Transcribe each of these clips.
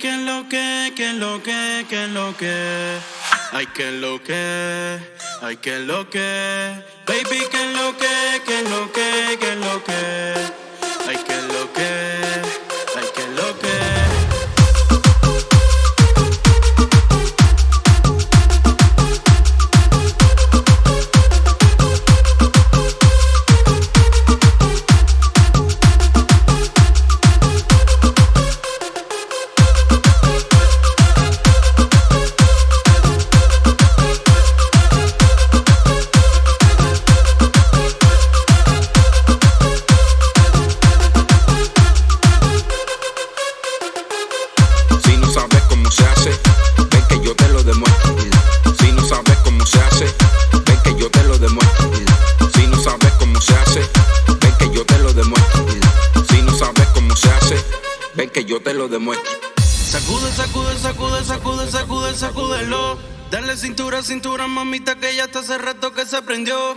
que lo que, que lo que, que lo que. Ay, que lo que, ay, que lo que. Baby, que lo que, que lo que, que lo que. Ay, que lo que, ven que yo te lo demuestro. Sacude, sacude, sacude, sacude, sacude, sacúdelo. Dale cintura, cintura, mamita, que ya está hace rato que se prendió.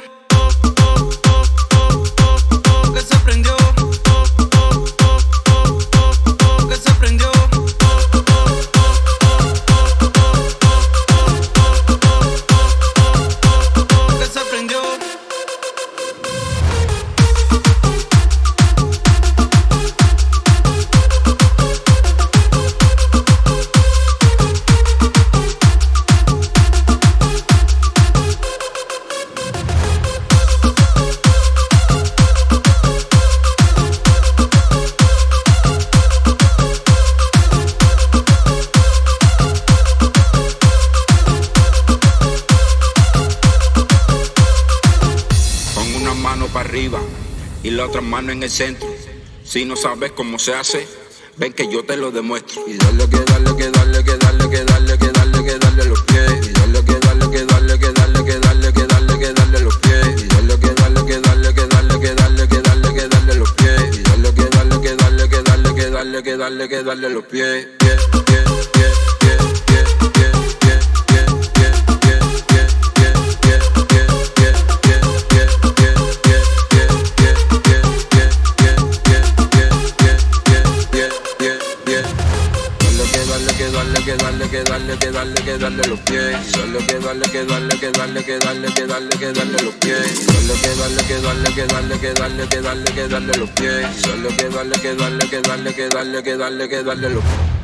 Para arriba y la otra mano en el centro. Si no sabes cómo se hace, ven que yo te lo demuestro. Y dale que dale que dale que dale que dale que dale que dale los pies. Y dale que dale que dale que dale que dale que dale que dale los pies. Y dale que dale que dale que dale que dale que dale que dale los pies. Y dale que dale que dale que dale que dale que dale que dale los pies. que darle, que darle, que darle, que darle los pies. Solo que darle, que darle, que darle, que darle, que darle, que darle los pies. Solo que darle, que darle, que darle, que darle, que darle, que darle los pies. Solo que darle, que darle, que darle, que darle, que darle, que darle los pies.